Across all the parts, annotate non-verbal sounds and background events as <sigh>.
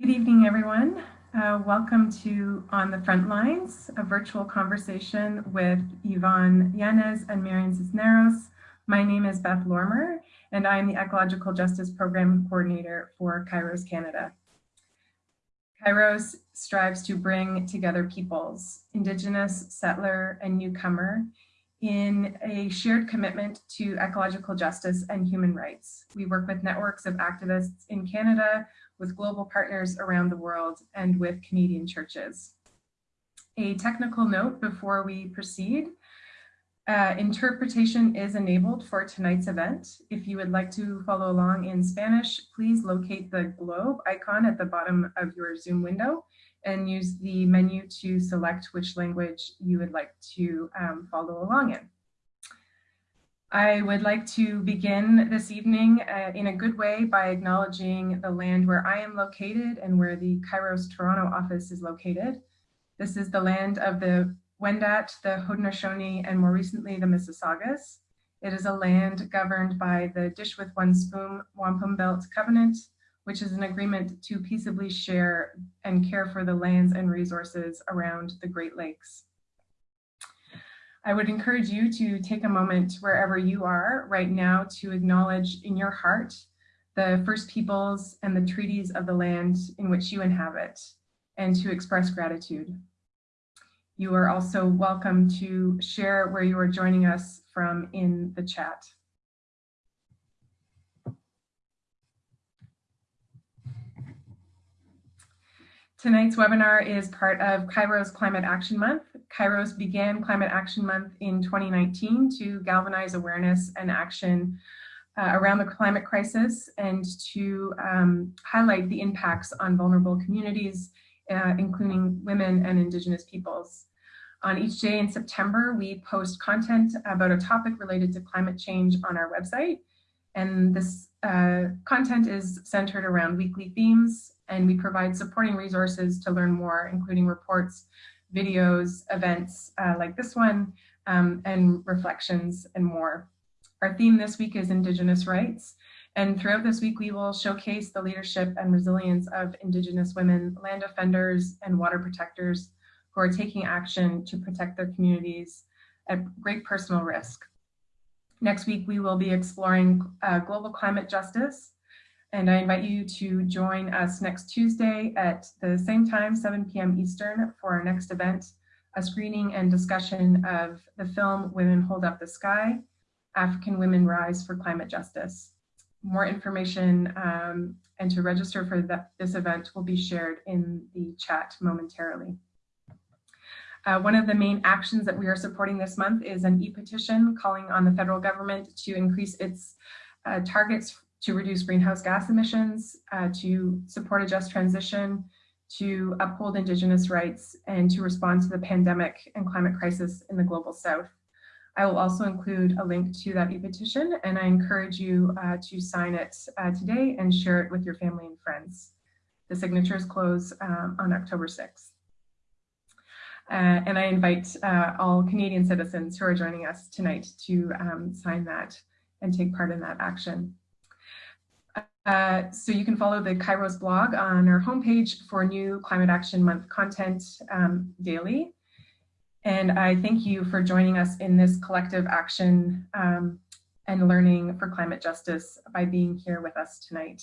Good evening, everyone. Uh, welcome to On the Front Lines, a virtual conversation with Yvonne Yanez and Marian Cisneros. My name is Beth Lormer, and I am the Ecological Justice Program Coordinator for Kairos Canada. Kairos strives to bring together peoples, Indigenous, settler, and newcomer, in a shared commitment to ecological justice and human rights. We work with networks of activists in Canada with global partners around the world and with Canadian churches. A technical note before we proceed. Uh, interpretation is enabled for tonight's event. If you would like to follow along in Spanish, please locate the globe icon at the bottom of your Zoom window and use the menu to select which language you would like to um, follow along in. I would like to begin this evening uh, in a good way by acknowledging the land where I am located and where the Kairos Toronto office is located. This is the land of the Wendat, the Haudenosaunee, and more recently the Mississaugas. It is a land governed by the Dish with One Spoon Wampum Belt Covenant, which is an agreement to peaceably share and care for the lands and resources around the Great Lakes. I would encourage you to take a moment wherever you are right now to acknowledge in your heart the First Peoples and the treaties of the land in which you inhabit and to express gratitude. You are also welcome to share where you are joining us from in the chat. Tonight's webinar is part of Cairo's Climate Action Month. Kairos began Climate Action Month in 2019 to galvanize awareness and action uh, around the climate crisis and to um, highlight the impacts on vulnerable communities, uh, including women and indigenous peoples. On each day in September, we post content about a topic related to climate change on our website. And this uh, content is centered around weekly themes and we provide supporting resources to learn more, including reports, videos, events uh, like this one, um, and reflections and more. Our theme this week is Indigenous rights. And throughout this week, we will showcase the leadership and resilience of Indigenous women, land defenders, and water protectors who are taking action to protect their communities at great personal risk. Next week, we will be exploring uh, global climate justice and I invite you to join us next Tuesday at the same time, 7 p.m. Eastern, for our next event, a screening and discussion of the film Women Hold Up the Sky, African Women Rise for Climate Justice. More information um, and to register for this event will be shared in the chat momentarily. Uh, one of the main actions that we are supporting this month is an e-petition calling on the federal government to increase its uh, targets to reduce greenhouse gas emissions, uh, to support a just transition, to uphold Indigenous rights, and to respond to the pandemic and climate crisis in the Global South. I will also include a link to that e-petition, and I encourage you uh, to sign it uh, today and share it with your family and friends. The signatures close um, on October 6th. Uh, and I invite uh, all Canadian citizens who are joining us tonight to um, sign that and take part in that action. Uh, so you can follow the Kairos blog on our homepage for new Climate Action Month content um, daily. And I thank you for joining us in this collective action um, and learning for climate justice by being here with us tonight.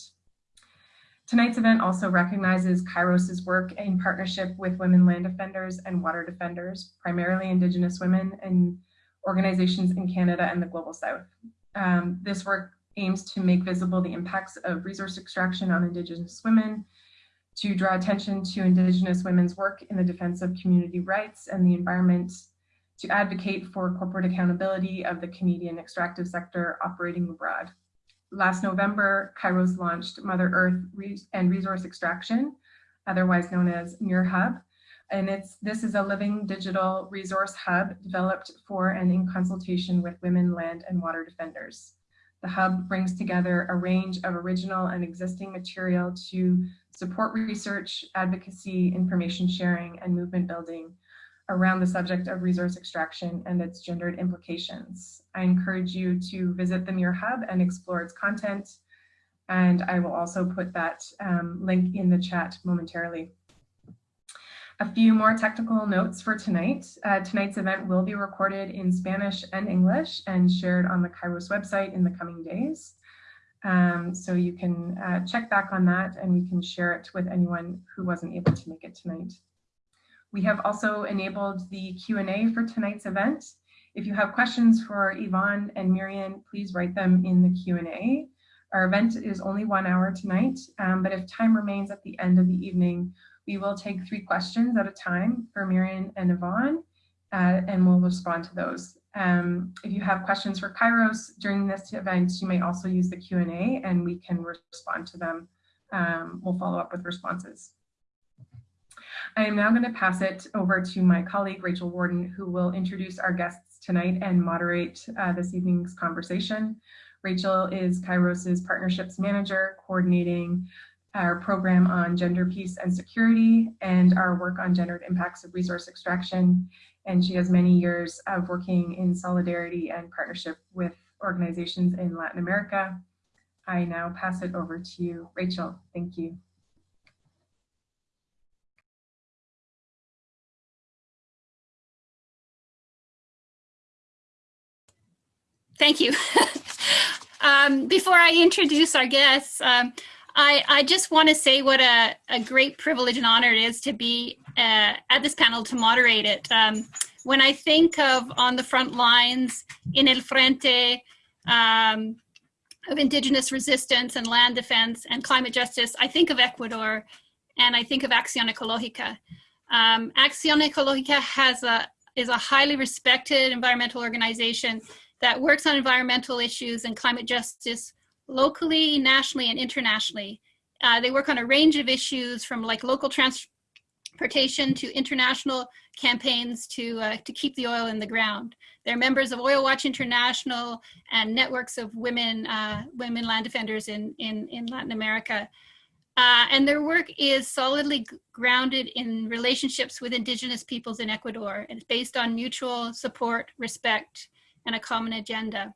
Tonight's event also recognizes Kairos's work in partnership with women land defenders and water defenders, primarily Indigenous women and organizations in Canada and the Global South. Um, this work aims to make visible the impacts of resource extraction on Indigenous women, to draw attention to Indigenous women's work in the defense of community rights and the environment, to advocate for corporate accountability of the Canadian extractive sector operating abroad. Last November, Kairos launched Mother Earth and Resource Extraction, otherwise known as Muir Hub, and it's this is a living digital resource hub developed for and in consultation with women, land, and water defenders. The hub brings together a range of original and existing material to support research, advocacy, information sharing, and movement building around the subject of resource extraction and its gendered implications. I encourage you to visit the Muir Hub and explore its content, And I will also put that um, link in the chat momentarily. A few more technical notes for tonight. Uh, tonight's event will be recorded in Spanish and English and shared on the Kairos website in the coming days. Um, so you can uh, check back on that and we can share it with anyone who wasn't able to make it tonight. We have also enabled the Q&A for tonight's event. If you have questions for Yvonne and Miriam, please write them in the Q&A. Our event is only one hour tonight, um, but if time remains at the end of the evening, we will take three questions at a time for Miriam and Yvonne, uh, and we'll respond to those. Um, if you have questions for Kairos during this event, you may also use the Q&A and we can respond to them. Um, we'll follow up with responses. I am now going to pass it over to my colleague, Rachel Warden, who will introduce our guests tonight and moderate uh, this evening's conversation. Rachel is Kairos's partnerships manager, coordinating our program on gender peace and security and our work on gendered impacts of resource extraction. And she has many years of working in solidarity and partnership with organizations in Latin America. I now pass it over to you, Rachel. Thank you. Thank you. <laughs> um, before I introduce our guests, um, I, I just want to say what a, a great privilege and honor it is to be uh, at this panel to moderate it. Um, when I think of on the front lines in El Frente um, of indigenous resistance and land defense and climate justice, I think of Ecuador and I think of Acción Ecológica. Um, Acción Ecológica has a, is a highly respected environmental organization that works on environmental issues and climate justice locally, nationally, and internationally. Uh, they work on a range of issues from like local transportation to international campaigns to, uh, to keep the oil in the ground. They're members of Oil Watch International and networks of women, uh, women land defenders in, in, in Latin America. Uh, and their work is solidly grounded in relationships with indigenous peoples in Ecuador. And it's based on mutual support, respect, and a common agenda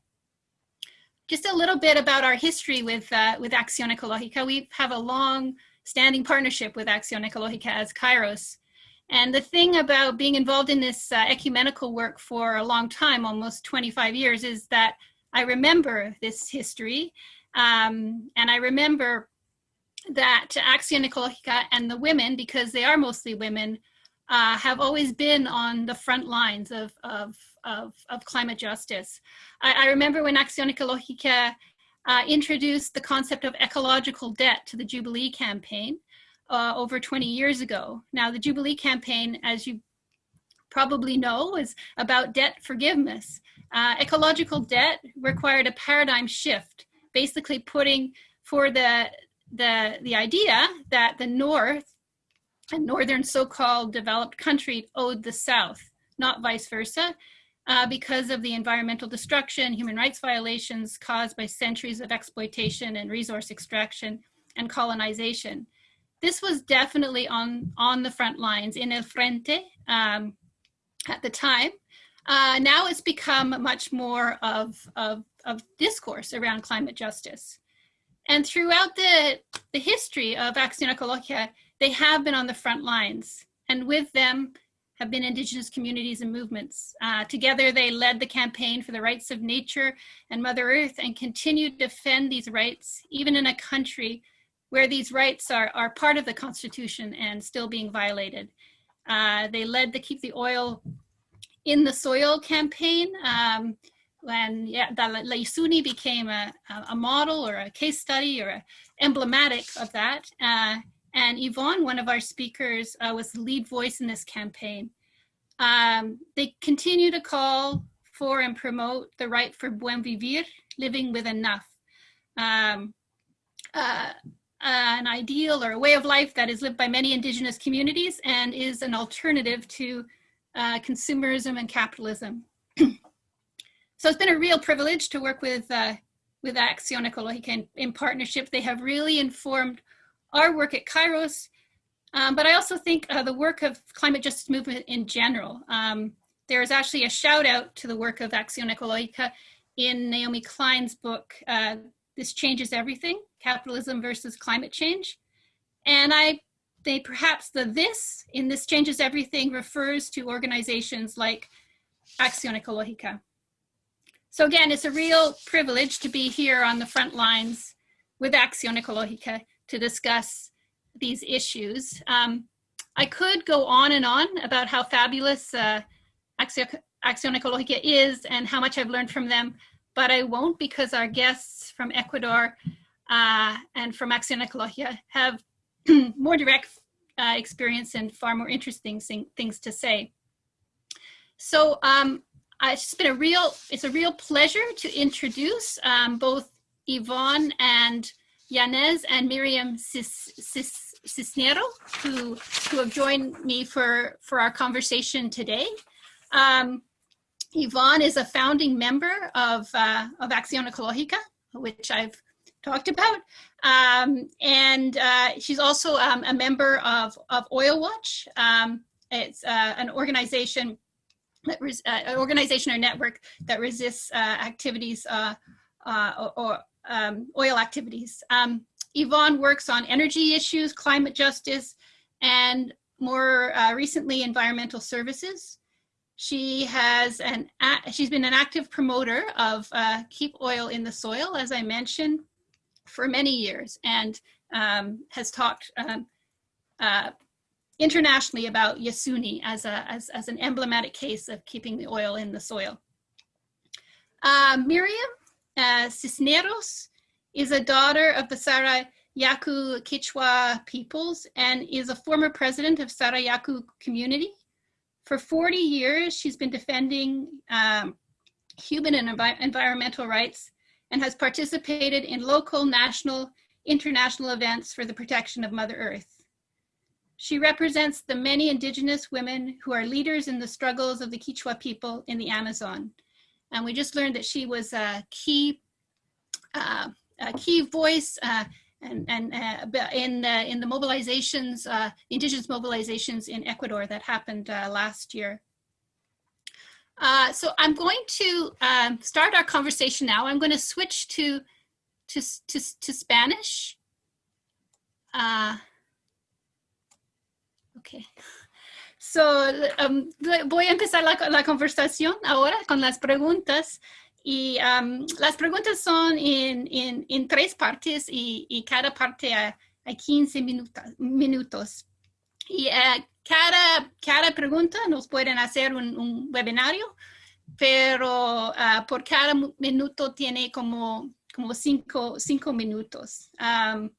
just a little bit about our history with, uh, with Acción Ecológica. We have a long standing partnership with Acción Ecológica as Kairos. And the thing about being involved in this uh, ecumenical work for a long time, almost 25 years, is that I remember this history. Um, and I remember that Acción Ecológica and the women, because they are mostly women, uh, have always been on the front lines of, of, of, of climate justice. I, I, remember when Acción Ecológica uh, introduced the concept of ecological debt to the Jubilee campaign uh, over 20 years ago. Now the Jubilee campaign, as you probably know, is about debt forgiveness. Uh, ecological debt required a paradigm shift, basically putting for the, the, the idea that the North a northern so-called developed country owed the South, not vice versa, uh, because of the environmental destruction, human rights violations caused by centuries of exploitation and resource extraction and colonization. This was definitely on, on the front lines in El Frente um, at the time. Uh, now it's become much more of, of, of discourse around climate justice. And throughout the, the history of Acción Ecológica, they have been on the front lines and with them have been indigenous communities and movements. Uh, together, they led the campaign for the rights of nature and Mother Earth and continue to defend these rights, even in a country where these rights are, are part of the Constitution and still being violated. Uh, they led the Keep the Oil in the Soil campaign um, when yeah, Laisuni became a, a model or a case study or a emblematic of that. Uh, and Yvonne, one of our speakers, uh, was the lead voice in this campaign. Um, they continue to call for and promote the right for buen vivir, living with enough. Um, uh, an ideal or a way of life that is lived by many indigenous communities and is an alternative to uh, consumerism and capitalism. <clears throat> so it's been a real privilege to work with, uh, with Acción Ecológica in, in partnership. They have really informed our work at Kairos, um, but I also think uh, the work of climate justice movement in general. Um, there is actually a shout out to the work of Acción Ecológica in Naomi Klein's book, uh, This Changes Everything, Capitalism versus Climate Change. And I they perhaps the this in This Changes Everything refers to organizations like Acción Ecológica. So again, it's a real privilege to be here on the front lines with Acción Ecológica to discuss these issues. Um, I could go on and on about how fabulous uh, Acción, Ecológica is and how much I've learned from them, but I won't because our guests from Ecuador uh, and from Acción Ecológica have <clears throat> more direct uh, experience and far more interesting things to say. So um, it's been a real, it's a real pleasure to introduce um, both Yvonne and Yanez and Miriam Cis, Cis, Cisnero, who, who have joined me for, for our conversation today. Um, Yvonne is a founding member of, uh, of Acción Ecológica, which I've talked about. Um, and uh, she's also um, a member of, of Oil Watch. Um, it's uh, an organization that uh, an organization or network that resists uh, activities uh, uh, or, um, oil activities. Um, Yvonne works on energy issues, climate justice, and more recently, environmental services. She has an, she's been an active promoter of Keep Oil in the Soil, as I mentioned, for many years and um, has talked um, uh, internationally about Yasuni as, a, as, as an emblematic case of keeping the oil in the soil. Uh, Miriam uh, Cisneros is a daughter of the Sarayaku Kichwa peoples and is a former president of Sarayaku community. For 40 years, she's been defending um, human and envi environmental rights and has participated in local, national, international events for the protection of Mother Earth. She represents the many indigenous women who are leaders in the struggles of the Quechua people in the Amazon. And we just learned that she was a key, uh, a key voice uh, and, and uh, in, in the mobilizations, uh, indigenous mobilizations in Ecuador that happened uh, last year. Uh, so I'm going to um, start our conversation now. I'm going to switch to, to, to, to Spanish. Okay. So, um, voy a empezar la, la, conversación ahora con las preguntas. Y um, las preguntas son en, en, en tres partes y, y, cada parte a, a 15 minutos. Y uh, cada, cada pregunta nos pueden hacer un, un webinario, pero uh, por cada minuto tiene como, como cinco, cinco minutos. Um,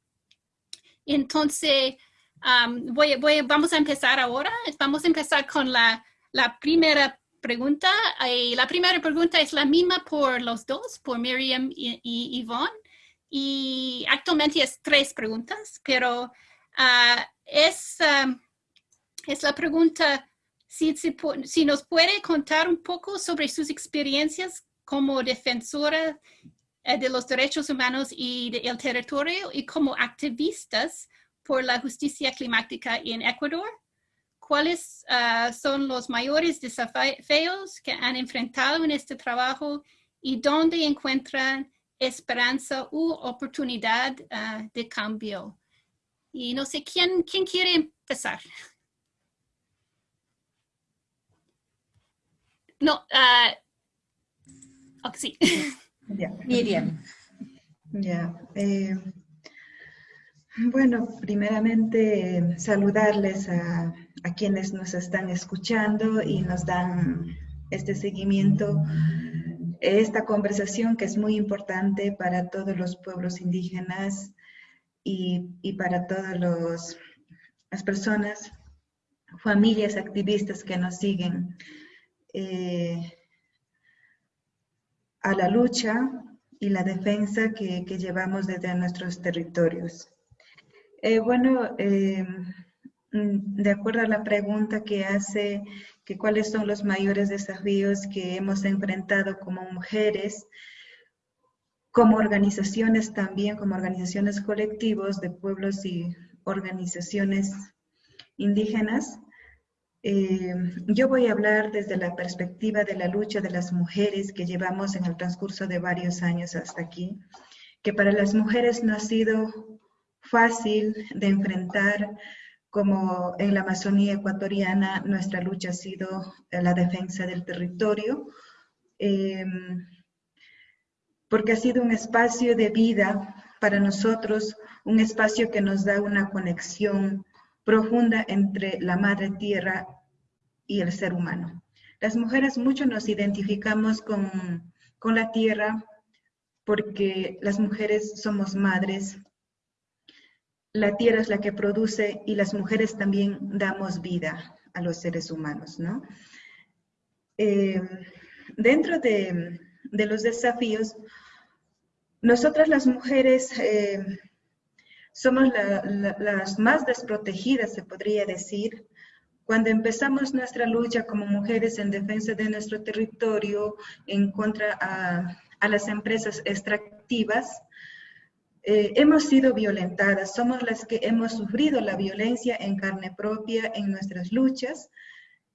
entonces, um, voy, voy, vamos a empezar ahora. Vamos a empezar con la, la primera pregunta. Y la primera pregunta es la misma por los dos, por Miriam y, y Yvonne. Y actualmente es tres preguntas, pero uh, es... Es la pregunta si, si, nos puede contar un poco sobre sus experiencias como defensora eh, de los derechos humanos y del territorio y como activistas por la justicia climática en Ecuador. ¿Cuáles ah, son los mayores desafíos que han enfrentado en este trabajo y dónde encuentran esperanza u oportunidad ah, de cambio? Y no sé, ¿quién, quién quiere empezar? No, uh, oh, sí. Miriam. Ya. Eh, bueno, primeramente saludarles a, quienes nos están escuchando y nos dan este seguimiento, esta conversación que es muy importante para todos los pueblos indígenas y, y para todas las personas, familias activistas que nos siguen eh, a la lucha y la defensa que, llevamos desde nuestros territorios. Eh, bueno, eh, mm, de acuerdo a la pregunta que hace, que cuáles son los mayores desafíos que hemos enfrentado como mujeres, como organizaciones también, como organizaciones colectivos de pueblos y organizaciones indígenas, eh, yo voy a hablar desde la perspectiva de la lucha de las mujeres que llevamos en el transcurso de varios años hasta aquí. que para las mujeres no ha sido fácil de enfrentar, como en la Amazonía ecuatoriana nuestra lucha ha sido la defensa del territorio, em, porque ha sido un espacio de vida para nosotros, un espacio que nos da una conexión profunda entre la madre tierra y el ser humano. Las mujeres mucho nos identificamos con, con la tierra porque las mujeres somos madres, la tierra es la que produce y las mujeres también damos vida a los seres humanos, ¿no? Eh, dentro de, los desafíos, nosotras las mujeres eh, somos las más desprotegidas, se podría decir, cuando empezamos nuestra lucha como mujeres en defensa de nuestro territorio, en contra a, a las empresas extractivas, eh, hemos sido violentadas, somos las que hemos sufrido la violencia en carne propia en nuestras luchas.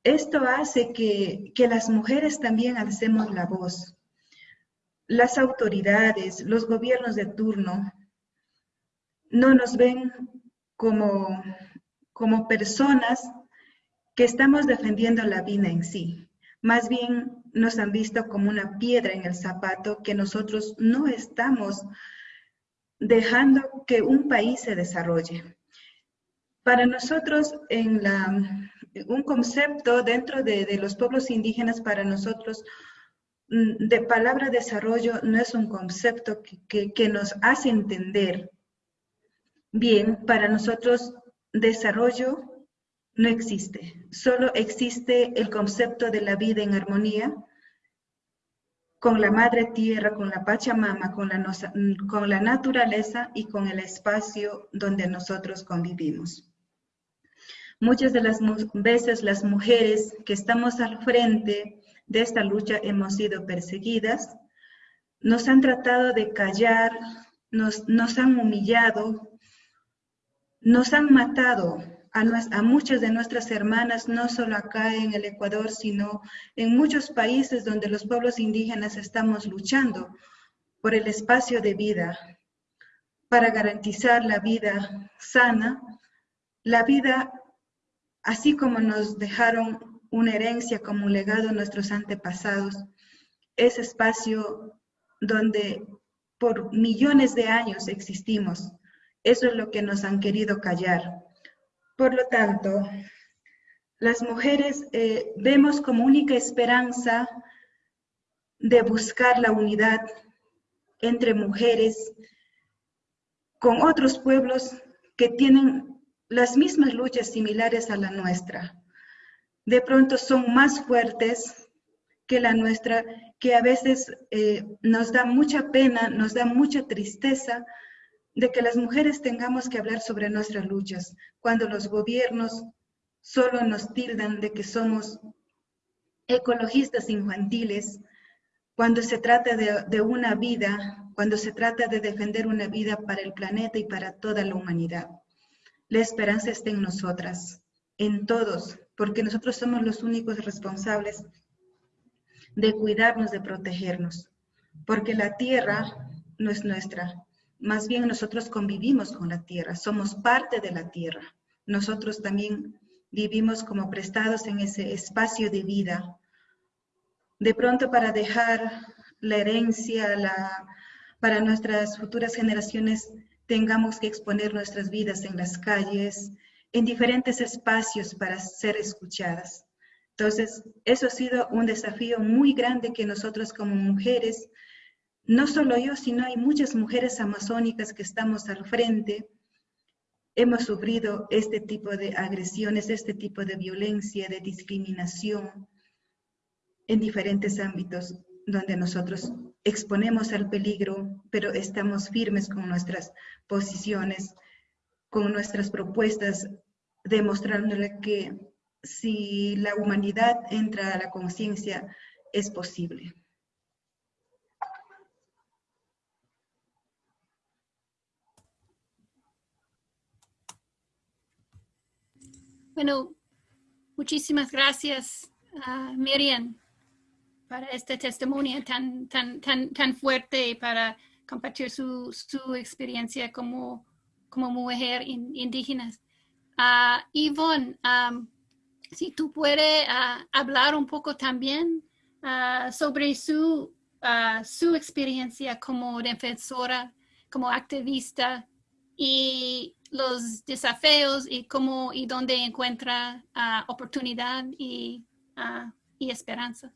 Esto hace que, que las mujeres también alcemos la voz. Las autoridades, los gobiernos de turno, no nos ven como, como personas que estamos defendiendo la vida en sí. Más bien nos han visto como una piedra en el zapato que nosotros no estamos dejando que un país se desarrolle. Para nosotros, en la, un concepto dentro de, los pueblos indígenas, para nosotros, mm, de palabra desarrollo no es un concepto que, que nos hace entender bien, para nosotros desarrollo no existe, solo existe el concepto de la vida en armonía, con la madre tierra, con la Pachamama, con la, con la naturaleza y con el espacio donde nosotros convivimos. Muchas de las veces las mujeres que estamos al frente de esta lucha hemos sido perseguidas, nos han tratado de callar, nos, nos han humillado, nos han matado a, muchas de nuestras hermanas, no solo acá en el Ecuador, sino en muchos países donde los pueblos indígenas estamos luchando por el espacio de vida, para garantizar la vida sana, la vida así como nos dejaron una herencia como un legado nuestros antepasados, ese espacio donde por millones de años existimos. Eso es lo que nos han querido callar. Por lo tanto, las mujeres eh, vemos como única esperanza de buscar la unidad entre mujeres con otros pueblos que tienen las mismas luchas similares a la nuestra. De pronto son más fuertes que la nuestra, que a veces eh, nos da mucha pena, nos da mucha tristeza de que las mujeres tengamos que hablar sobre nuestras luchas, cuando los gobiernos solo nos tildan de que somos ecologistas infantiles, cuando se trata de, una vida, cuando se trata de defender una vida para el planeta y para toda la humanidad. La esperanza está en nosotras, en todos, porque nosotros somos los únicos responsables de cuidarnos, de protegernos, porque la tierra no es nuestra, más bien nosotros convivimos con la tierra, somos parte de la tierra. Nosotros también vivimos como prestados en ese espacio de vida. De pronto para dejar la herencia la, para nuestras futuras generaciones, tengamos que exponer nuestras vidas en las calles, en diferentes espacios para ser escuchadas. Entonces, eso ha sido un desafío muy grande que nosotros como mujeres no solo yo, sino hay muchas mujeres amazónicas que estamos al frente, hemos sufrido este tipo de agresiones, este tipo de violencia, de discriminación en diferentes ámbitos donde nosotros exponemos al peligro, pero estamos firmes con nuestras posiciones, con nuestras propuestas, demostrándole que si la humanidad entra a la conciencia, es posible. Bueno, muchísimas gracias, Miriam, para este testimonio tan, tan, tan, tan fuerte para compartir su, su experiencia como, como mujer indígena. Uh, Yvonne, si tú puedes hablar un poco también sobre su, su experiencia como defensora, como activista y los desafíos y cómo y dónde encuentra oportunidad y, y esperanza.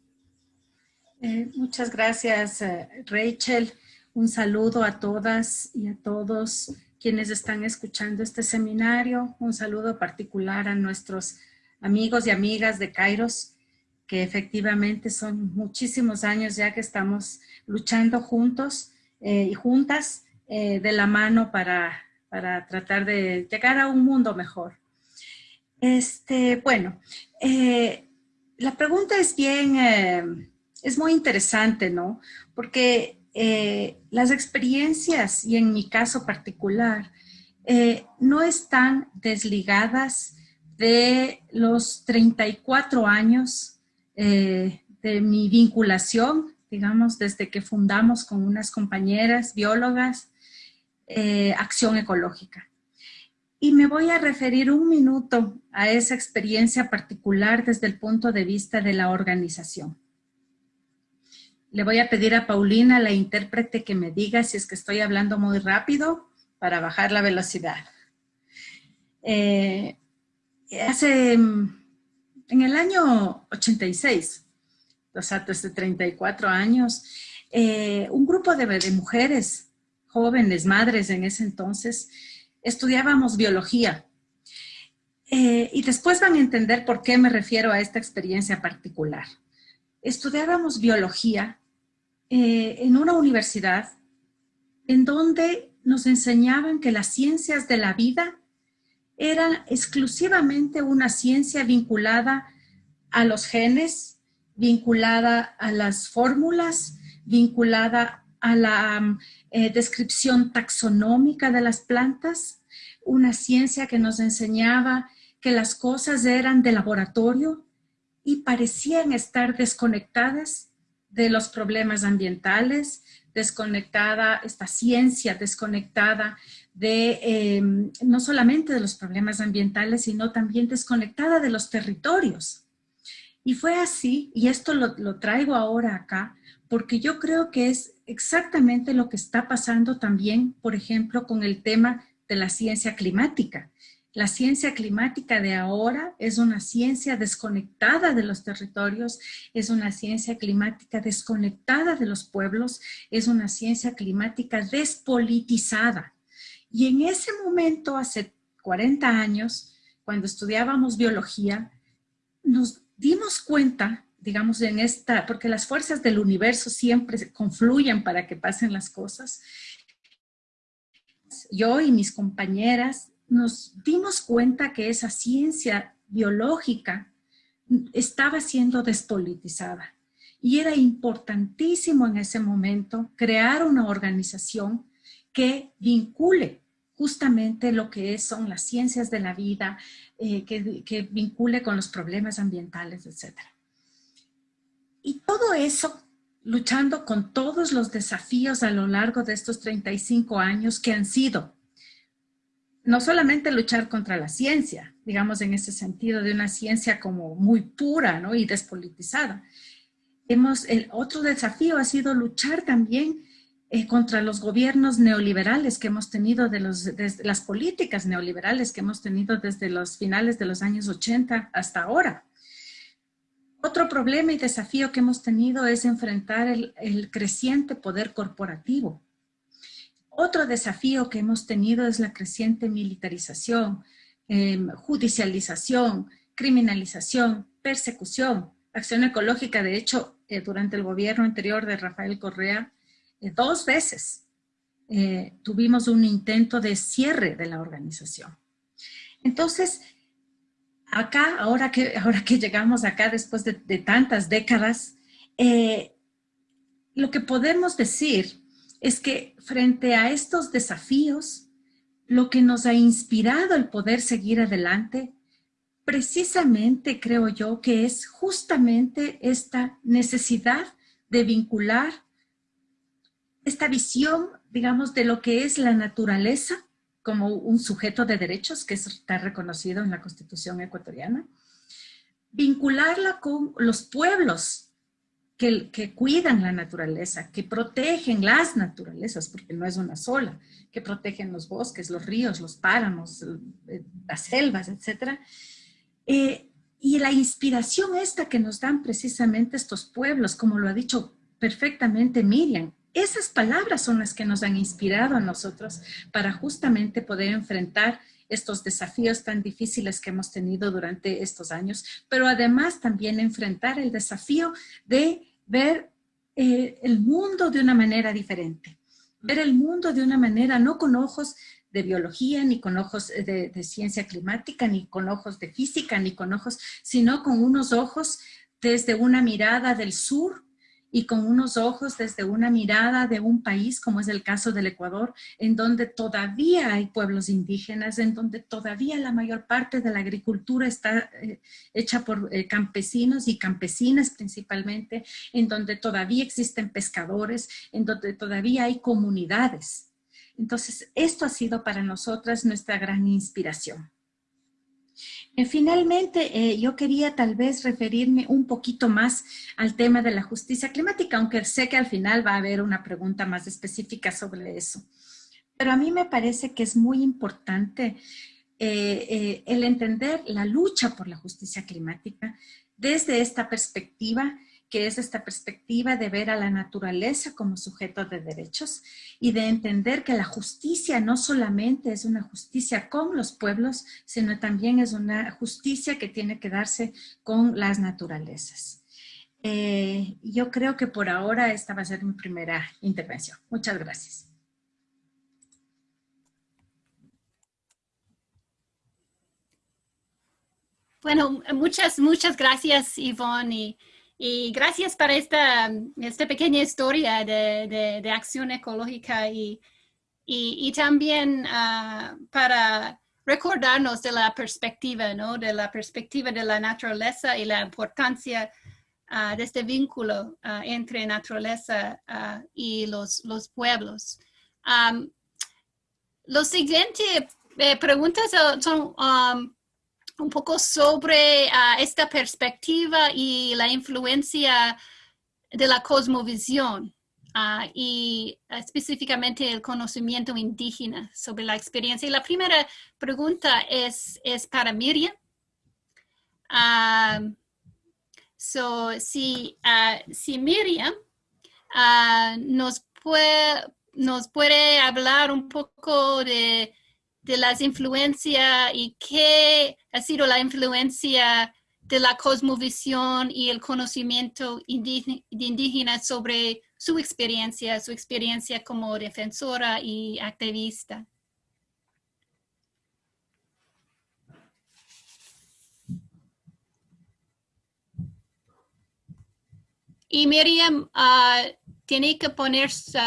Eh, muchas gracias, eh, Rachel. Un saludo a todas y a todos quienes están escuchando este seminario. Un saludo particular a nuestros amigos y amigas de Kairos, que efectivamente son muchísimos años ya que estamos luchando juntos eh, y juntas de la mano para, para, tratar de llegar a un mundo mejor. Este, bueno, la pregunta es bien es muy interesante, ¿no? Porque eh, las experiencias, y en mi caso particular, eh, no están desligadas de los 34 años eh, de mi vinculación, digamos, desde que fundamos con unas compañeras biólogas, Acción Ecológica. Y me voy a referir un minuto a esa experiencia particular desde el punto de vista de la organización. Le voy a pedir a Paulina, la intérprete, que me diga si es que estoy hablando muy rápido para bajar la velocidad. Eh, hace, en el año 86, o sea, desde 34 años, eh, un grupo de, mujeres jóvenes, madres en ese entonces, estudiábamos biología. Eh, y después van a entender por qué me refiero a esta experiencia particular. Estudiábamos biología eh, en una universidad en donde nos enseñaban que las ciencias de la vida eran exclusivamente una ciencia vinculada a los genes, vinculada a las fórmulas, vinculada a la eh, descripción taxonómica de las plantas, una ciencia que nos enseñaba que las cosas eran de laboratorio y parecían estar desconectadas de los problemas ambientales, desconectada, esta ciencia desconectada de em, no solamente de los problemas ambientales, sino también desconectada de los territorios. Y fue así, y esto lo, lo traigo ahora acá, porque yo creo que es exactamente lo que está pasando también, por ejemplo, con el tema de la ciencia climática. La ciencia climática de ahora es una ciencia desconectada de los territorios, es una ciencia climática desconectada de los pueblos, es una ciencia climática despolitizada. Y en ese momento, hace 40 años, cuando estudiábamos biología, nos dimos cuenta, digamos, en esta, porque las fuerzas del universo siempre confluyen para que pasen las cosas. Yo y mis compañeras nos dimos cuenta que esa ciencia biológica estaba siendo despolitizada. Y era importantísimo en ese momento crear una organización que vincule justamente lo que son las ciencias de la vida, eh, que, que, vincule con los problemas ambientales, etc. Y todo eso, luchando con todos los desafíos a lo largo de estos 35 años que han sido no solamente luchar contra la ciencia, digamos en ese sentido de una ciencia como muy pura ¿no? y despolitizada. Hemos, el otro desafío ha sido luchar también eh, contra los gobiernos neoliberales que hemos tenido, de, los, las políticas neoliberales que hemos tenido desde los finales de los años 80 hasta ahora. Otro problema y desafío que hemos tenido es enfrentar el creciente poder corporativo otro desafío que hemos tenido es la creciente militarización, em, judicialización, criminalización, persecución, acción ecológica. De hecho, eh, durante el gobierno anterior de Rafael Correa, eh, dos veces eh, tuvimos un intento de cierre de la organización. Entonces, acá, ahora que, ahora que llegamos acá después de, tantas décadas, lo que podemos decir es que frente a estos desafíos, lo que nos ha inspirado el poder seguir adelante, precisamente creo yo que es justamente esta necesidad de vincular esta visión digamos, de lo que es la naturaleza como un sujeto de derechos que está reconocido en la Constitución ecuatoriana, vincularla con los pueblos que, cuidan la naturaleza, que protegen las naturalezas, porque no es una sola, que protegen los bosques, los ríos, los páramos, eh, las selvas, etc. Eh, y la inspiración esta que nos dan precisamente estos pueblos, como lo ha dicho perfectamente Miriam, esas palabras son las que nos han inspirado a nosotros para justamente poder enfrentar estos desafíos tan difíciles que hemos tenido durante estos años, pero además también enfrentar el desafío de ver eh, el mundo de una manera diferente, ver el mundo de una manera no con ojos de biología, ni con ojos de, de ciencia climática, ni con ojos de física, ni con ojos, sino con unos ojos desde una mirada del sur, y con unos ojos desde una mirada de un país, como es el caso del Ecuador, en donde todavía hay pueblos indígenas, en donde todavía la mayor parte de la agricultura está eh, hecha por eh, campesinos y campesinas principalmente, en donde todavía existen pescadores, en donde todavía hay comunidades. Entonces, esto ha sido para nosotras nuestra gran inspiración. Eh, finalmente, eh, yo quería tal vez referirme un poquito más al tema de la justicia climática, aunque sé que al final va a haber una pregunta más específica sobre eso. Pero a mí me parece que es muy importante eh, el entender la lucha por la justicia climática desde esta perspectiva que es esta perspectiva de ver a la naturaleza como sujeto de derechos y de entender que la justicia no solamente es una justicia con los pueblos, sino también es una justicia que tiene que darse con las naturalezas. Eh, yo creo que por ahora esta va a ser mi primera intervención. Muchas gracias. Bueno, muchas, muchas gracias, Yvonne. Y gracias para esta, esta pequeña historia de, de, acción ecológica y, y, también uh, para recordarnos de la perspectiva, ¿no? De la perspectiva de la naturaleza y la importancia uh, de este vínculo uh, entre naturaleza y los, los pueblos. Um, los siguientes eh, preguntas son un poco sobre ah, esta perspectiva y la influencia de la cosmovisión ah, y específicamente el conocimiento indígena sobre la experiencia. Y la primera pregunta es, para Miriam. Ah, so, si, Miriam nos puede hablar un poco de de las influencias y qué ha sido la influencia de la cosmovisión y el conocimiento indígena sobre su experiencia, su experiencia como defensora y activista. Y Miriam, uh, tiene que poner su,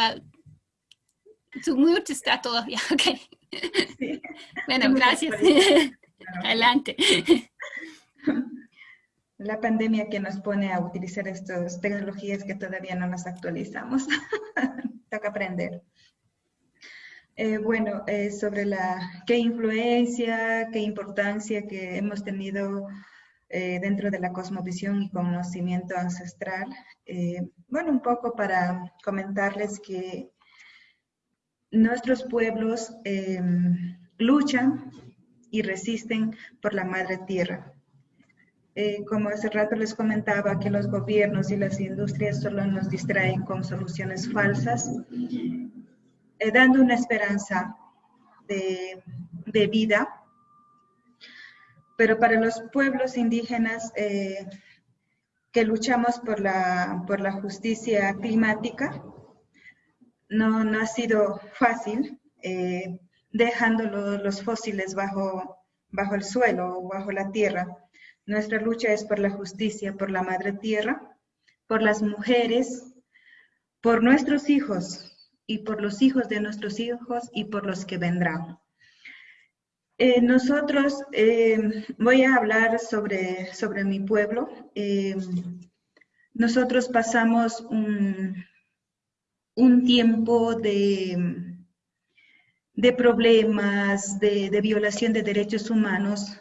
su mute está todavía, <laughs> <laughs> Bueno, gracias. <laughs> Adelante. <laughs> La pandemia que nos pone a utilizar estas tecnologías que todavía no nos actualizamos. Toca aprender. Eh, bueno, eh, sobre la qué influencia, qué importancia que hemos tenido eh, dentro de la cosmovisión y conocimiento ancestral. bueno, un poco para comentarles que nuestros pueblos em, luchan y resisten por la madre tierra. Eh, como hace rato les comentaba, que los gobiernos y las industrias solo nos distraen con soluciones falsas, eh, dando una esperanza de, vida. Pero para los pueblos indígenas eh, que luchamos por la, por la justicia climática, no, no ha sido fácil, eh, dejando los fósiles bajo, bajo el suelo o bajo la tierra. Nuestra lucha es por la justicia, por la madre tierra, por las mujeres, por nuestros hijos y por los hijos de nuestros hijos y por los que vendrán. Eh, nosotros, eh, voy a hablar sobre, sobre mi pueblo. nosotros pasamos un, un tiempo de, de problemas, de, violación de derechos humanos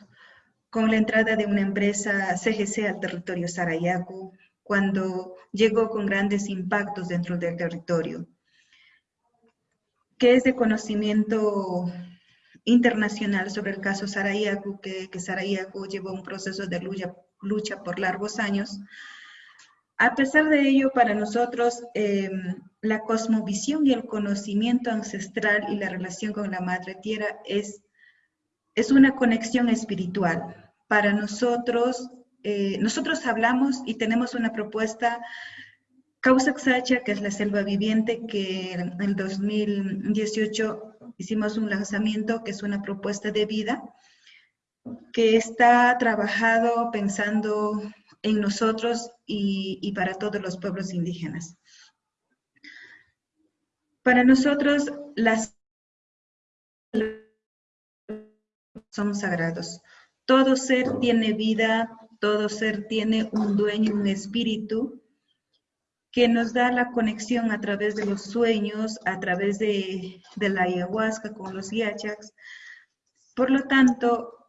con la entrada de una empresa CGC al territorio Sarayaku, cuando llegó con grandes impactos dentro del territorio, que es de conocimiento internacional sobre el caso Sarayaku, que, que Sarayaku llevó un proceso de lucha por largos años, a pesar de ello, para nosotros, eh, la cosmovisión y el conocimiento ancestral y la relación con la Madre Tierra es, es una conexión espiritual. Para nosotros, eh, nosotros hablamos y tenemos una propuesta, Causa Xacha, que es la selva viviente, que en el 2018 hicimos un lanzamiento, que es una propuesta de vida, que está trabajado pensando en nosotros y, para todos los pueblos indígenas. Para nosotros, las son sagrados. Todo ser tiene vida, todo ser tiene un dueño, un espíritu que nos da la conexión a través de los sueños, a través de, de la ayahuasca con los yachaks. Por lo tanto,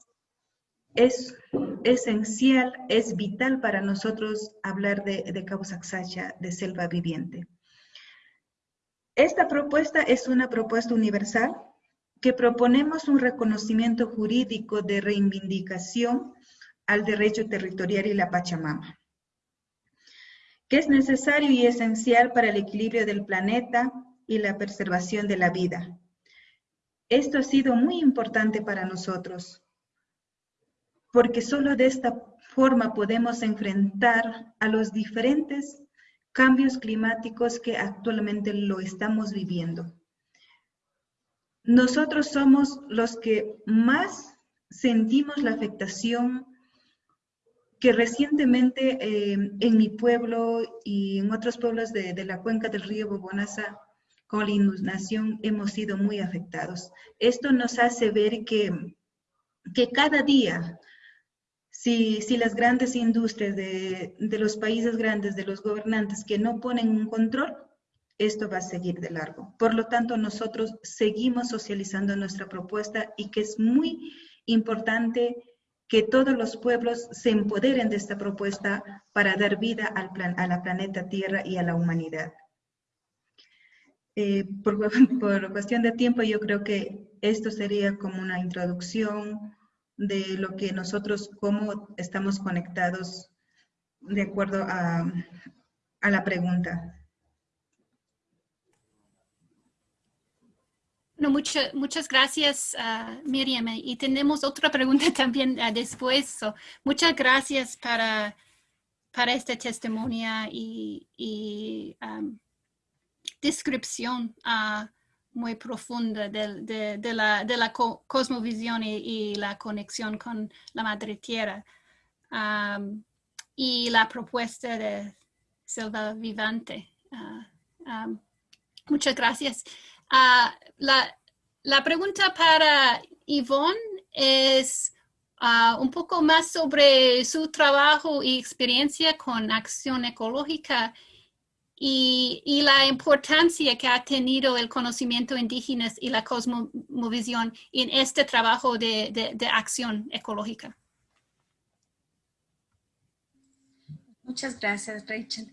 es esencial, es vital para nosotros hablar de, de de selva viviente. Esta propuesta es una propuesta universal que proponemos un reconocimiento jurídico de reivindicación al derecho territorial y la Pachamama, que es necesario y esencial para el equilibrio del planeta y la preservación de la vida. Esto ha sido muy importante para nosotros, porque solo de esta forma podemos enfrentar a los diferentes cambios climáticos que actualmente lo estamos viviendo. Nosotros somos los que más sentimos la afectación que recientemente eh, en mi pueblo y en otros pueblos de, de la cuenca del río Bobonaza, con la inundación, hemos sido muy afectados. Esto nos hace ver que, que cada día si, las grandes industrias de, los países grandes, de los gobernantes que no ponen un control, esto va a seguir de largo. Por lo tanto, nosotros seguimos socializando nuestra propuesta y que es muy importante que todos los pueblos se empoderen de esta propuesta para dar vida al a la planeta Tierra y a la humanidad. Eh, por, <laughs> por cuestión de tiempo, yo creo que esto sería como una introducción, de lo que nosotros, cómo estamos conectados de acuerdo a, a la pregunta. No, mucho, muchas gracias, uh, Miriam. Y tenemos otra pregunta <laughs> también uh, después. So, muchas gracias para, para este testimonio y, y descripción. Uh, muy profunda de, de, de la, de la cosmovisión y, la conexión con la madre tierra. Y la propuesta de selva vivante. Um, muchas gracias. Uh, la, la, pregunta para Yvonne es uh, un poco más sobre su trabajo y experiencia con acción ecológica y, la importancia que ha tenido el conocimiento indígena y la cosmovisión en este trabajo de, acción ecológica. Muchas gracias, Rachel.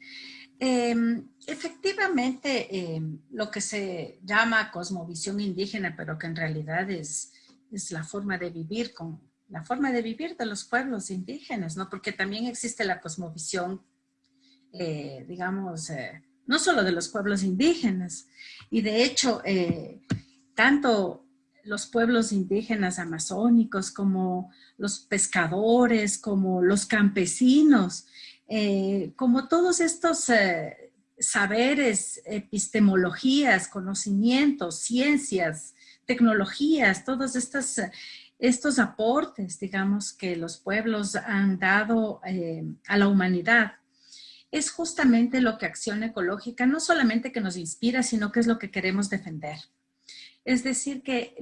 Em, efectivamente, em, lo que se llama cosmovisión indígena, pero que en realidad es, es la forma de vivir con la forma de vivir de los pueblos indígenas, ¿no? Porque también existe la cosmovisión eh, digamos, eh, no solo de los pueblos indígenas. Y de hecho, eh, tanto los pueblos indígenas amazónicos como los pescadores, como los campesinos, como todos estos saberes, epistemologías, conocimientos, ciencias, tecnologías, todos estos, estos aportes, digamos, que los pueblos han dado a la humanidad, es justamente lo que Acción Ecológica no solamente que nos inspira, sino que es lo que queremos defender. Es decir, que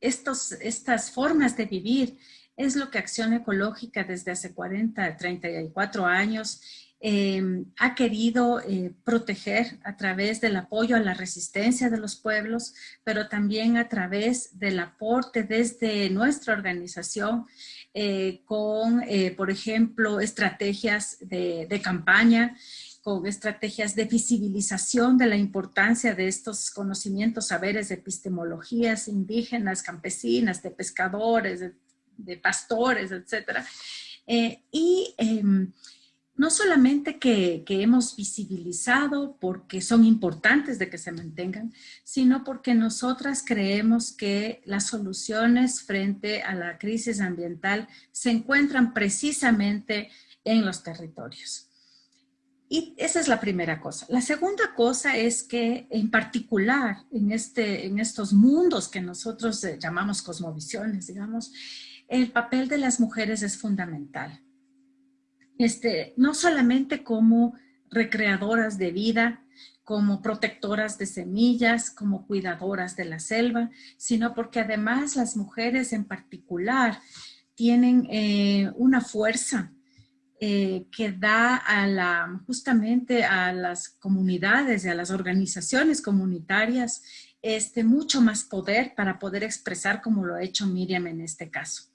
estos, estas formas de vivir es lo que Acción Ecológica desde hace 40, 34 años Em, ha querido eh, proteger a través del apoyo a la resistencia de los pueblos, pero también a través del aporte desde nuestra organización eh, con, eh, por ejemplo, estrategias de, campaña, con estrategias de visibilización de la importancia de estos conocimientos, saberes epistemologías indígenas, campesinas, de pescadores, de, pastores, etc. y em, no solamente que, hemos visibilizado porque son importantes de que se mantengan, sino porque nosotras creemos que las soluciones frente a la crisis ambiental se encuentran precisamente en los territorios. Y esa es la primera cosa. La segunda cosa es que en particular en, este, en estos mundos que nosotros eh, llamamos cosmovisiones, digamos, el papel de las mujeres es fundamental este, no solamente como recreadoras de vida, como protectoras de semillas, como cuidadoras de la selva, sino porque además las mujeres en particular tienen eh, una fuerza eh, que da justamente a las comunidades y a las organizaciones comunitarias este, mucho más poder para poder expresar como lo ha hecho Miriam en este caso.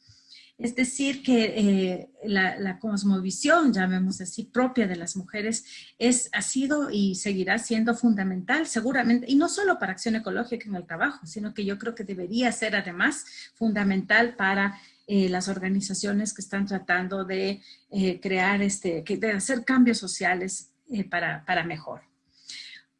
Es decir, que eh, la, cosmovisión, llamemos así, propia de las mujeres, es, ha sido y seguirá siendo fundamental seguramente, y no solo para acción ecológica en el trabajo, sino que yo creo que debería ser además fundamental para eh, las organizaciones que están tratando de eh, crear, este, de hacer cambios sociales para, para mejor.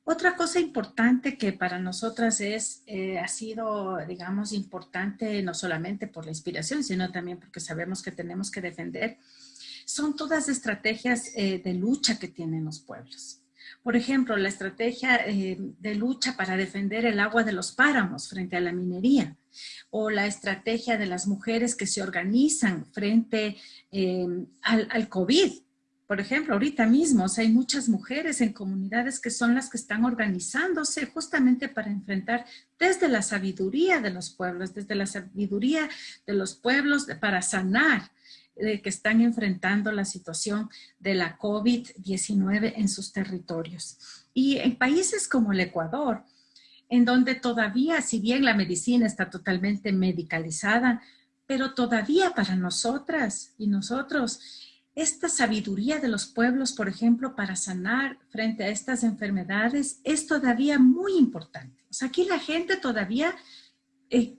Otra cosa importante que para nosotras es, eh, ha sido, digamos, importante no solamente por la inspiración, sino también porque sabemos que tenemos que defender, son todas estrategias eh, de lucha que tienen los pueblos. Por ejemplo, la estrategia eh, de lucha para defender el agua de los páramos frente a la minería, o la estrategia de las mujeres que se organizan frente al, al COVID, por ejemplo, ahorita mismo hay muchas mujeres en comunidades que son las que están organizándose justamente para enfrentar desde la sabiduría de los pueblos, desde la sabiduría de los pueblos para sanar eh, que están enfrentando la situación de la COVID-19 en sus territorios. Y en países como el Ecuador, en donde todavía, si bien la medicina está totalmente medicalizada, pero todavía para nosotras y nosotros esta sabiduría de los pueblos, por ejemplo, para sanar frente a estas enfermedades es todavía muy importante. O sea, aquí la gente todavía eh,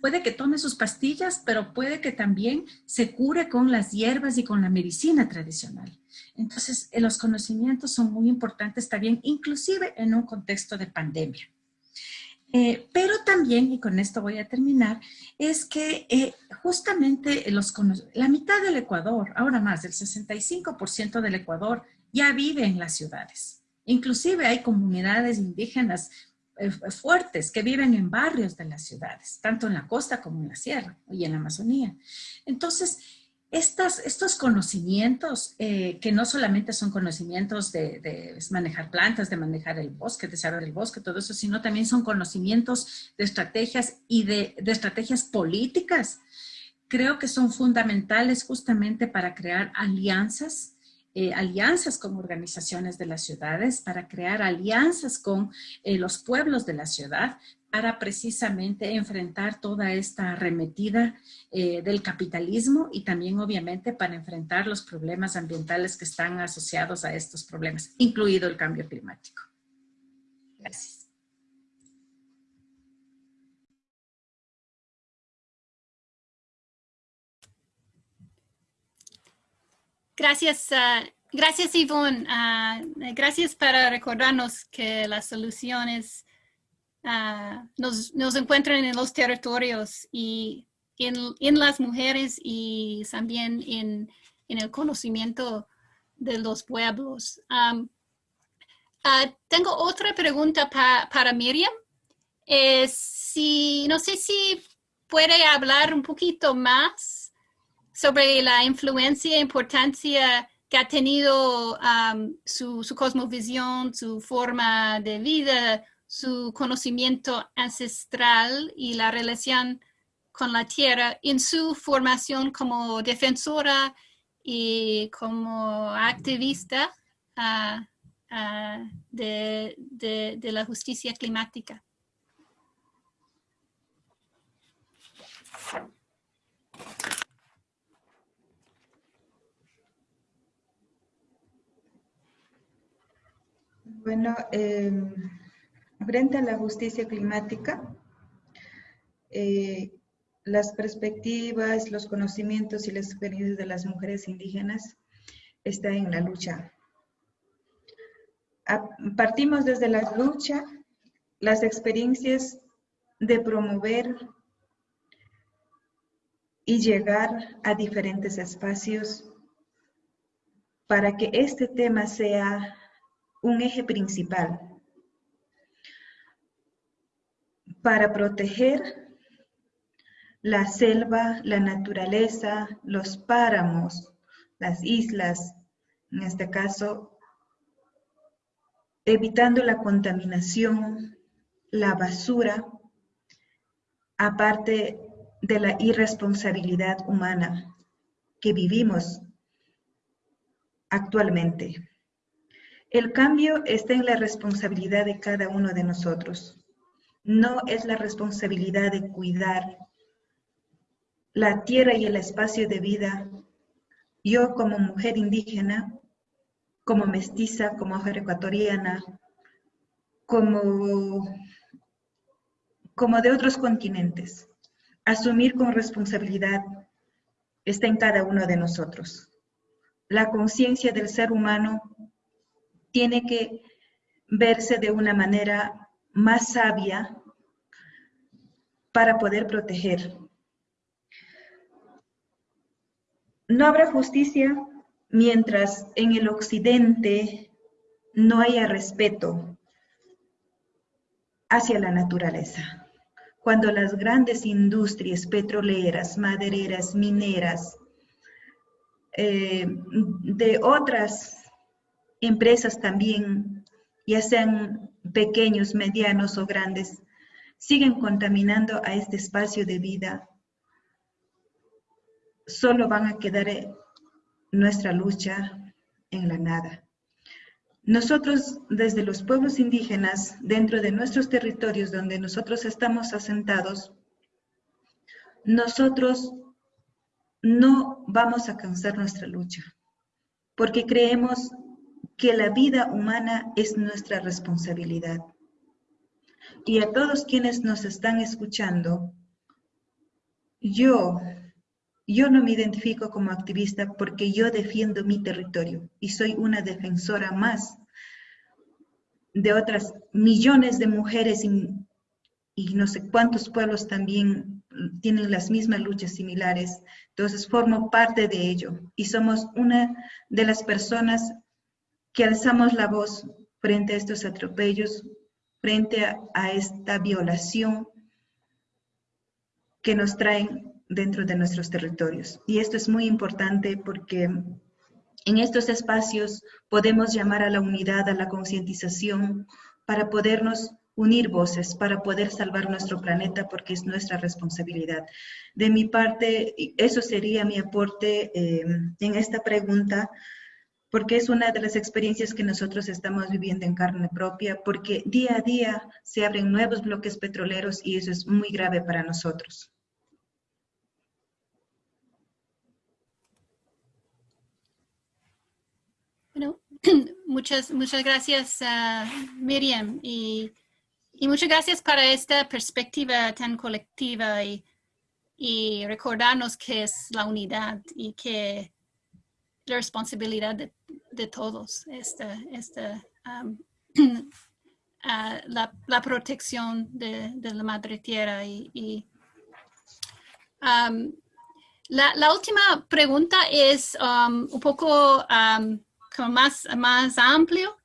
puede que tome sus pastillas, pero puede que también se cure con las hierbas y con la medicina tradicional. Entonces, eh, los conocimientos son muy importantes también, inclusive en un contexto de pandemia. Eh, pero también, y con esto voy a terminar, es que eh, justamente los, la mitad del Ecuador, ahora más, el 65% del Ecuador ya vive en las ciudades. Inclusive hay comunidades indígenas eh, fuertes que viven en barrios de las ciudades, tanto en la costa como en la sierra y en la Amazonía. Entonces, estos conocimientos, eh, que no solamente son conocimientos de, manejar plantas, de manejar el bosque, de saber el bosque, todo eso, sino también son conocimientos de estrategias y de, estrategias políticas, creo que son fundamentales justamente para crear alianzas, eh, alianzas con organizaciones de las ciudades, para crear alianzas con eh, los pueblos de la ciudad, para precisamente enfrentar toda esta arremetida eh, del capitalismo y también obviamente para enfrentar los problemas ambientales que están asociados a estos problemas, incluido el cambio climático. Gracias. Gracias, ah, gracias Yvonne. Ah, gracias para recordarnos que las soluciones Ah, nos, nos, encuentran en los territorios y en, en las mujeres y también en, en, el conocimiento de los pueblos. Ah, tengo otra pregunta para Miriam. si, no sé si puede hablar un poquito más sobre la influencia e importancia que ha tenido su, su cosmovisión, su forma de vida, su conocimiento ancestral y la relación con la tierra en su formación como defensora y como activista ah, ah, de, de la justicia climática. Bueno, em, frente a la justicia climática, eh, las perspectivas, los conocimientos y las experiencias de las mujeres indígenas están en la lucha. partimos desde la lucha, las experiencias de promover y llegar a diferentes espacios para que este tema sea un eje principal para proteger la selva, la naturaleza, los páramos, las islas, en este caso, evitando la contaminación, la basura, aparte de la irresponsabilidad humana que vivimos actualmente. El cambio está en la responsabilidad de cada uno de nosotros. No es la responsabilidad de cuidar la tierra y el espacio de vida. Yo como mujer indígena, como mestiza, como mujer ecuatoriana, como, como de otros continentes, asumir con responsabilidad está en cada uno de nosotros. La conciencia del ser humano tiene que verse de una manera más sabia para poder proteger. No habrá justicia mientras en el occidente no haya respeto hacia la naturaleza. Cuando las grandes industrias petroleras, madereras, mineras, eh, de otras empresas también, ya sean pequeños, medianos o grandes, siguen contaminando a este espacio de vida, solo van a quedar nuestra lucha en la nada. Nosotros, desde los pueblos indígenas, dentro de nuestros territorios donde nosotros estamos asentados, nosotros no vamos a cansar nuestra lucha, porque creemos que la vida humana es nuestra responsabilidad. Y a todos quienes nos están escuchando, yo, yo no me identifico como activista porque yo defiendo mi territorio y soy una defensora más de otras millones de mujeres y, y no sé cuántos pueblos también tienen las mismas luchas similares. Entonces formo parte de ello y somos una de las personas que alzamos la voz frente a estos atropellos, frente a, esta violación que nos traen dentro de nuestros territorios. Y esto es muy importante porque en estos espacios podemos llamar a la unidad, a la concientización, para podernos unir voces, para poder salvar nuestro planeta, porque es nuestra responsabilidad. De mi parte, eso sería mi aporte eh, en esta pregunta porque es una de las experiencias que nosotros estamos viviendo en carne propia, porque día a día se abren nuevos bloques petroleros y eso es muy grave para nosotros. Bueno, <clears throat> muchas, muchas gracias, Miriam, y, muchas gracias para esta perspectiva tan colectiva y, y recordarnos que es la unidad y que la responsabilidad de de todos, esta, esta, <clears throat> ah, la, protección de, la madre tierra. Y, la, última pregunta es un poco más, más amplio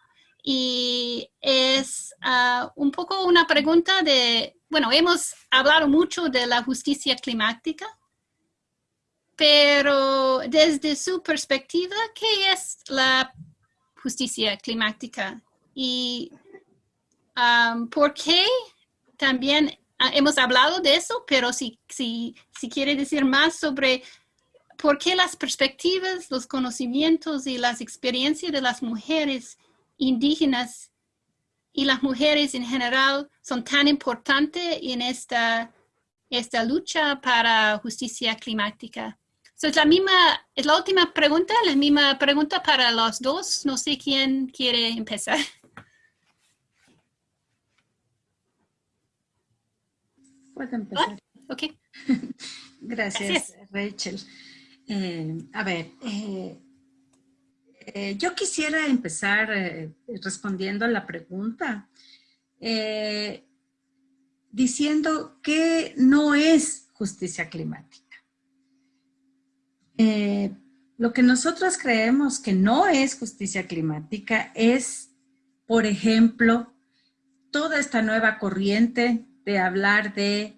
y es ah, un poco una pregunta de, bueno, hemos hablado mucho de la justicia climática, pero desde su perspectiva, ¿qué es la justicia climática? Y um, por qué también ah, hemos hablado de eso, pero si, si, si quiere decir más sobre por qué las perspectivas, los conocimientos y las experiencias de las mujeres indígenas y las mujeres en general son tan importantes en esta, esta lucha para justicia climática. Es la misma, es la última pregunta, la misma pregunta para los dos. No sé quién quiere empezar. Puede empezar. ok. <laughs> Gracias, Rachel. Eh, a ver, eh, eh, yo quisiera empezar respondiendo a la pregunta diciendo que no es justicia climática. Lo que nosotros creemos que no es justicia climática es, por ejemplo, toda esta nueva corriente de hablar de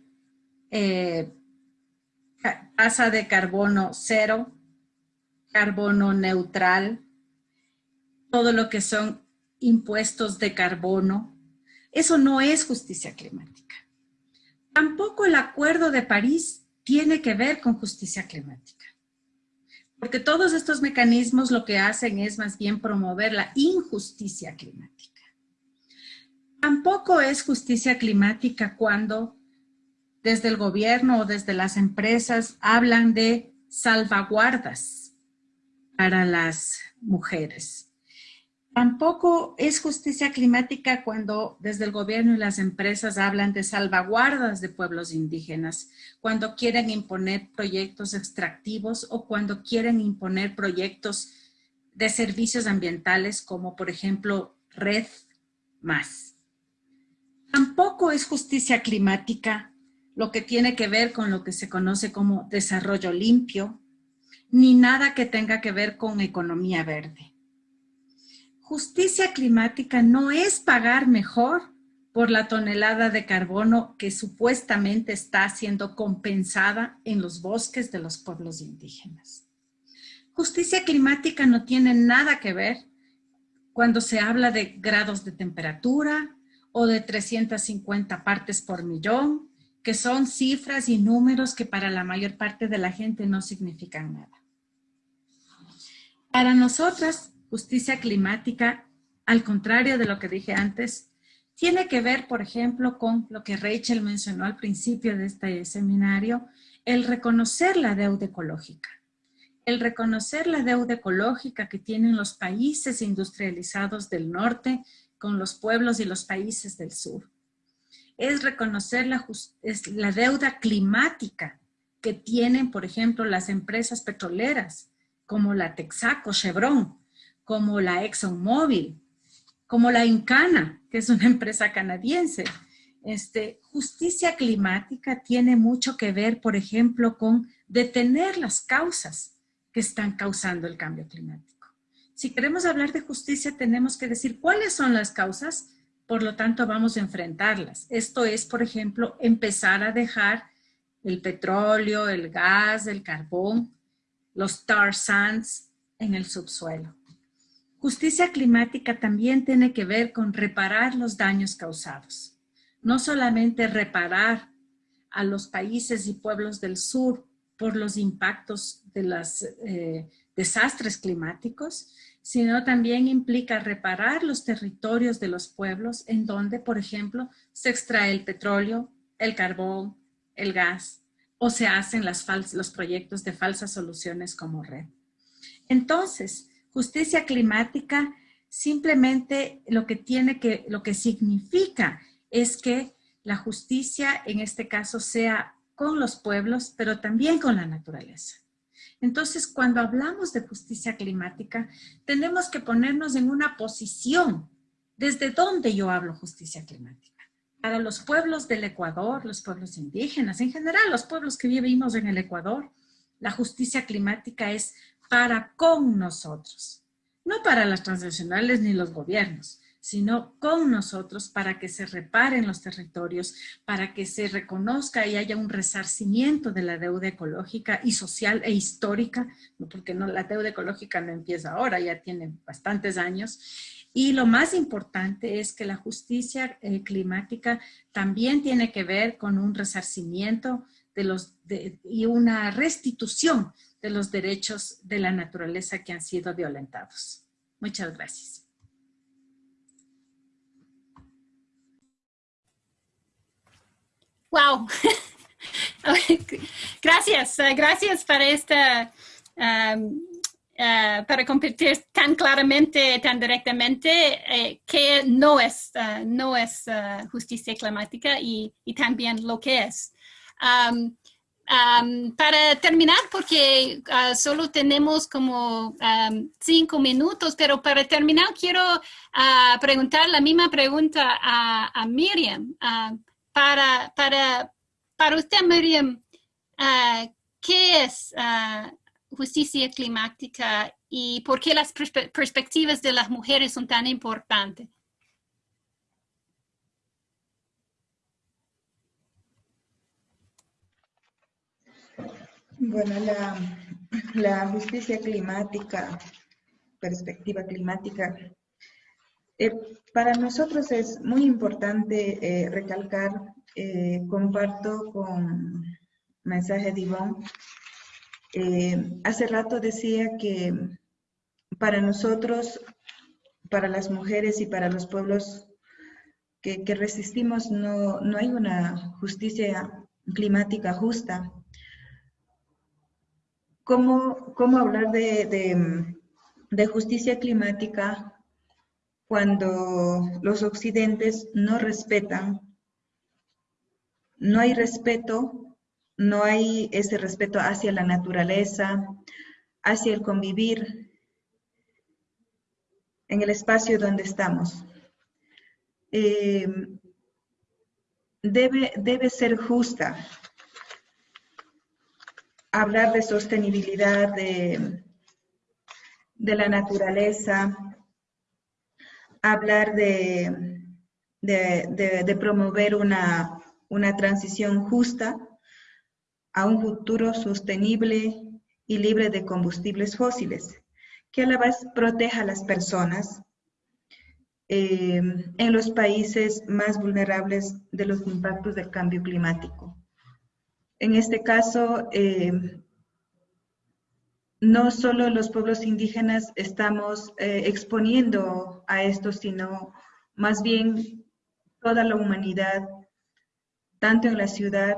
tasa de carbono cero, carbono neutral, todo lo que son impuestos de carbono. Eso no es justicia climática. Tampoco el Acuerdo de París tiene que ver con justicia climática. Porque todos estos mecanismos lo que hacen es más bien promover la injusticia climática. Tampoco es justicia climática cuando desde el gobierno o desde las empresas hablan de salvaguardas para las mujeres. Tampoco es justicia climática cuando desde el gobierno y las empresas hablan de salvaguardas de pueblos indígenas, cuando quieren imponer proyectos extractivos o cuando quieren imponer proyectos de servicios ambientales como por ejemplo Red Más. Tampoco es justicia climática lo que tiene que ver con lo que se conoce como desarrollo limpio, ni nada que tenga que ver con economía verde. Justicia climática no es pagar mejor por la tonelada de carbono que supuestamente está siendo compensada en los bosques de los pueblos indígenas. Justicia climática no tiene nada que ver cuando se habla de grados de temperatura o de 350 partes por millón que son cifras y números que para la mayor parte de la gente no significan nada. Para nosotras, justicia climática, al contrario de lo que dije antes, tiene que ver, por ejemplo, con lo que Rachel mencionó al principio de este seminario, el reconocer la deuda ecológica. El reconocer la deuda ecológica que tienen los países industrializados del norte con los pueblos y los países del sur es reconocer la, deuda climática que tienen, por ejemplo, las empresas petroleras, como la Texaco, Chevron, como la ExxonMobil, como la Incana, que es una <laughs> empresa canadiense. Este, justicia climática tiene mucho que ver, por ejemplo, con detener las causas que están causando el cambio climático. Si queremos hablar de justicia, tenemos que decir cuáles son las causas por lo tanto vamos a enfrentarlas. Esto es, por ejemplo, empezar a dejar el petróleo, el gas, el carbón, los tar sands en el subsuelo. Justicia climática también tiene que ver con reparar los daños causados. No solamente reparar a los países y pueblos del sur por los impactos de los eh, desastres climáticos, sino también implica reparar los territorios de los pueblos en donde, por ejemplo, se extrae el petróleo, el carbón, el gas, o se hacen los proyectos de falsas soluciones como red. Entonces, justicia climática simplemente lo que tiene que, lo que significa es que la justicia en este caso sea con los pueblos, pero también con la naturaleza. Entonces, cuando hablamos de justicia climática, tenemos que ponernos en una posición. ¿Desde dónde yo hablo justicia climática? Para los pueblos del Ecuador, los pueblos indígenas, en general los pueblos que vivimos en el Ecuador, la justicia climática es para con nosotros, no para las transnacionales ni los gobiernos sino con nosotros para que se reparen los territorios, para que se reconozca y haya un resarcimiento de la deuda ecológica y social e histórica, porque no, la deuda ecológica no empieza ahora, ya tiene bastantes años. Y lo más importante es que la justicia eh, climática también tiene que ver con un resarcimiento de los, y una restitución de los derechos de la naturaleza que han sido violentados. Muchas gracias. Wow. <laughs> gracias, eh, gracias para esta, um, uh, para compartir tan claramente, tan directamente eh, que no es, uh, no es uh, justicia climática y, y, también lo que es. Um, para terminar, porque solo tenemos como cinco minutos, pero para terminar quiero preguntar la misma pregunta a, Miriam para, para, para usted, Miriam, ¿qué es justicia climática y por qué las perspe perspectivas de las mujeres son tan importantes? Bueno, la, justicia climática, perspectiva climática, eh, para nosotros es muy importante eh, recalcar, eh, comparto con mensaje de Ivonne, hace rato decía que para nosotros, para las mujeres y para los pueblos que, resistimos, no, no, hay una justicia climática justa. ¿Cómo, cómo hablar de, de, justicia climática cuando los occidentes no respetan, no hay respeto, no hay ese respeto hacia la naturaleza, hacia el convivir en el espacio donde estamos. Eh, debe, debe ser justa. Hablar de sostenibilidad de, la naturaleza, hablar de, promover una, una transición justa a un futuro sostenible y libre de combustibles fósiles, que a la vez proteja a las personas eh, en los países más vulnerables de los impactos del cambio climático. En este caso, eh, no solo los pueblos indígenas estamos eh, exponiendo a esto, sino más bien toda la humanidad, tanto en la ciudad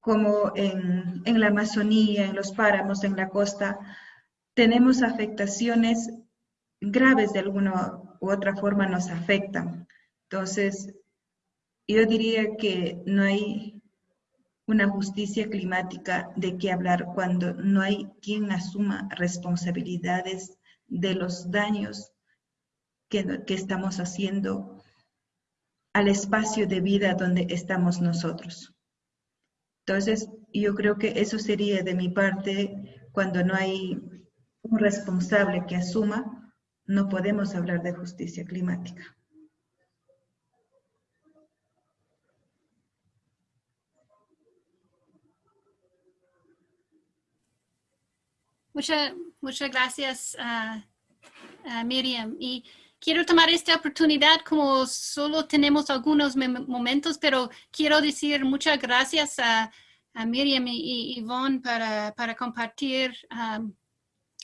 como en, en la Amazonía, en los páramos, en la costa, tenemos afectaciones graves de alguna u otra forma nos afectan. Entonces, yo diría que no hay una justicia climática de qué hablar cuando no hay quien asuma responsabilidades de los daños que, que, estamos haciendo al espacio de vida donde estamos nosotros. Entonces, yo creo que eso sería de mi parte, cuando no hay un responsable que asuma, no podemos hablar de justicia climática. Muchas, gracias, Miriam. Y quiero tomar esta oportunidad, como solo tenemos algunos momentos, pero quiero decir muchas gracias a, Miriam y, Yvonne para, para compartir um,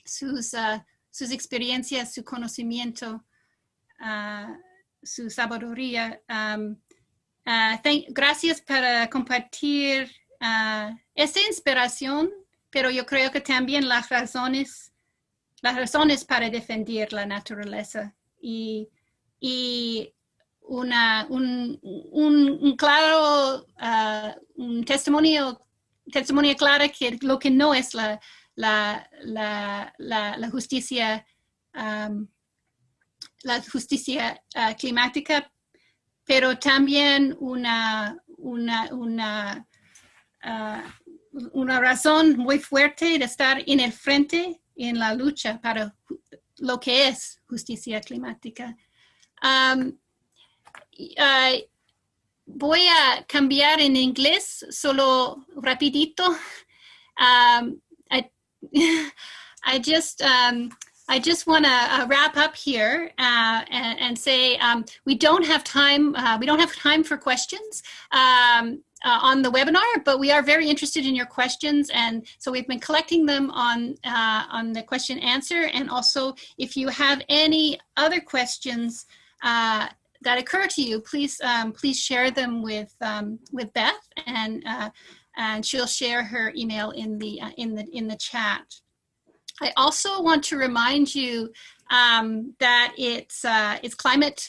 sus, uh, sus experiencias, su conocimiento, uh, su sabiduría. Um, uh, gracias para compartir esta inspiración pero yo creo que también las razones, las razones para defender la naturaleza y, y una, un, un, claro uh, un testimonio, testimonio claro que lo que no es la, la, la, la, justicia um, la justicia uh, climática, pero también una, una, una uh, una razón muy fuerte de estar en el frente en la lucha para lo que es justicia climática. Um, voy a cambiar en inglés solo rapidito. Um, I, <laughs> I just um, I just want to uh, wrap up here uh, and, and, say um, we don't have time. Uh, we don't have time for questions. Um, uh, on the webinar, but we are very interested in your questions. And so we've been collecting them on, uh, on the question answer. And also if you have any other questions uh, that occur to you, please, um, please share them with, um, with Beth and, uh, and she'll share her email in the, uh, in the, in the chat. I also want to remind you um, that it's, uh, it's climate,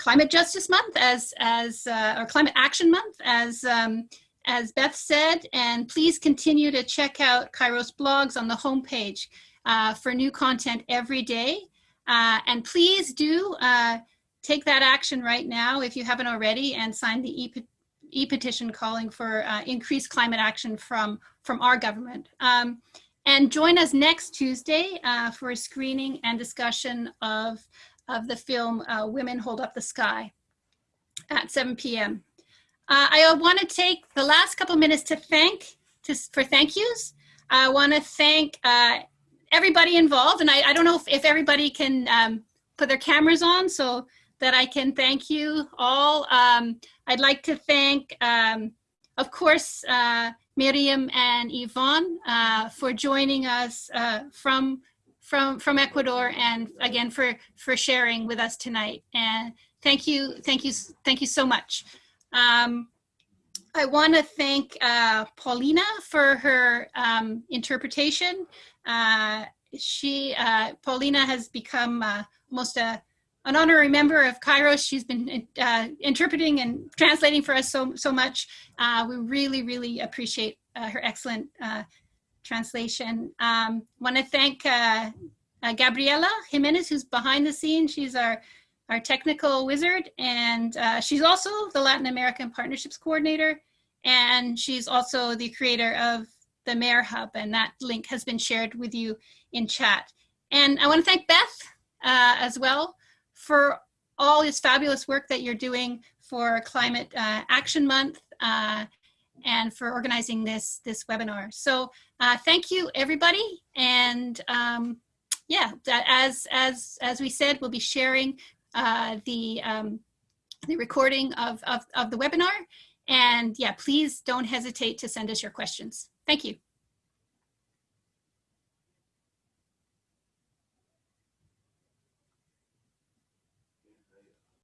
Climate Justice Month as, as uh, or Climate Action Month as, um, as Beth said, and please continue to check out Kairos blogs on the homepage uh, for new content every day. Uh, and please do uh, take that action right now if you haven't already and sign the e-petition calling for uh, increased climate action from, from our government. Um, and join us next Tuesday uh, for a screening and discussion of of the film uh, Women Hold Up the Sky at 7 p.m. Uh, I want to take the last couple minutes to thank, to, for thank yous. I want to thank uh, everybody involved, and I, I, don't know if, if everybody can um, put their cameras on so that I can thank you all. Um, I'd like to thank, um, of course, uh, Miriam and Yvonne uh, for joining us uh, from from from Ecuador and again for for sharing with us tonight. And thank you, thank you, thank you so much. Um, I want to thank uh, Paulina for her um, interpretation. Uh, she, uh, Paulina has become uh, almost a, an honorary member of Kairos. She's been uh, interpreting and translating for us so, so much. Uh, we really, really appreciate her excellent translation. Um, want to thank uh, uh, Gabriela Jimenez, who's behind the scenes. She's our, our technical wizard, and uh, she's also the Latin American Partnerships Coordinator, and she's also the creator of the Mayor Hub, and that link has been shared with you in chat. And I want to thank Beth uh, as well for all this fabulous work that you're doing for Climate uh, Action Month uh, and for organizing this this webinar. So uh, thank you, everybody. And um, yeah, as as as we said, we'll be sharing uh, the um, the recording of, of of the webinar. And yeah, please don't hesitate to send us your questions. Thank you.